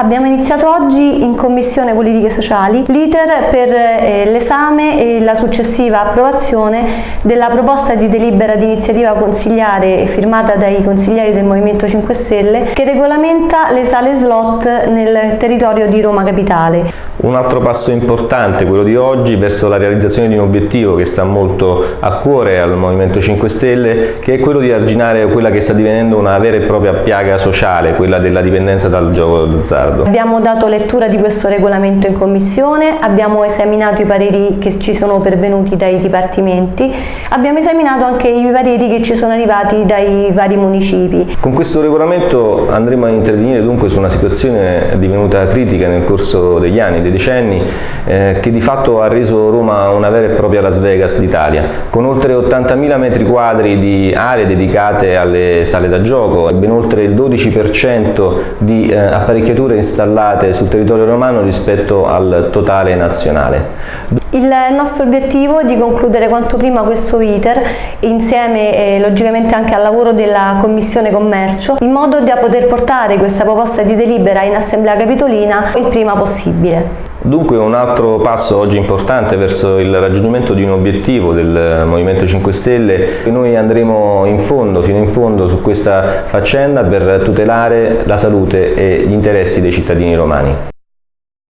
Abbiamo iniziato oggi in Commissione Politiche Sociali l'iter per eh, l'esame e la successiva approvazione della proposta di delibera di iniziativa consigliare firmata dai consiglieri del Movimento 5 Stelle che regolamenta le sale slot nel territorio di Roma Capitale. Un altro passo importante, quello di oggi, verso la realizzazione di un obiettivo che sta molto a cuore al Movimento 5 Stelle, che è quello di arginare quella che sta divenendo una vera e propria piaga sociale, quella della dipendenza dal gioco d'azzardo. Abbiamo dato lettura di questo regolamento in Commissione, abbiamo esaminato i pareri che ci sono pervenuti dai dipartimenti, abbiamo esaminato anche i pareri che ci sono arrivati dai vari municipi. Con questo regolamento andremo a intervenire dunque su una situazione divenuta critica nel corso degli anni, dei decenni, eh, che di fatto ha reso Roma una vera e propria Las Vegas d'Italia, con oltre 80.000 metri quadri di aree dedicate alle sale da gioco e ben oltre il 12% di eh, apparecchiature installate sul territorio romano rispetto al totale nazionale. Il nostro obiettivo è di concludere quanto prima questo iter insieme eh, logicamente anche al lavoro della Commissione Commercio in modo da poter portare questa proposta di delibera in Assemblea Capitolina il prima possibile. Dunque un altro passo oggi importante verso il raggiungimento di un obiettivo del Movimento 5 Stelle. Noi andremo in fondo, fino in fondo su questa faccenda per tutelare la salute e gli interessi dei cittadini romani.